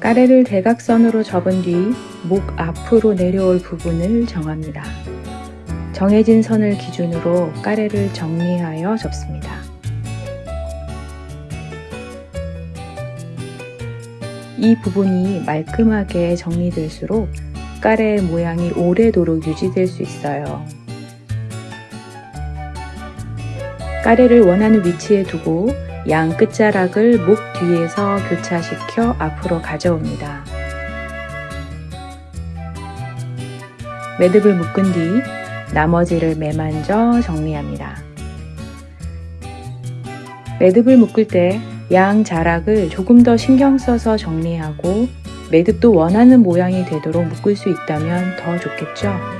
까레를 대각선으로 접은 뒤 목 앞으로 내려올 부분을 정합니다. 정해진 선을 기준으로 까레를 정리하여 접습니다. 이 부분이 말끔하게 정리될수록 까레의 모양이 오래도록 유지될 수 있어요. 까레를 원하는 위치에 두고 양 끝자락을 목 뒤에서 교차시켜 앞으로 가져옵니다. 매듭을 묶은 뒤 나머지를 매만져 정리합니다. 매듭을 묶을 때 양 자락을 조금 더 신경 써서 정리하고 매듭도 원하는 모양이 되도록 묶을 수 있다면 더 좋겠죠?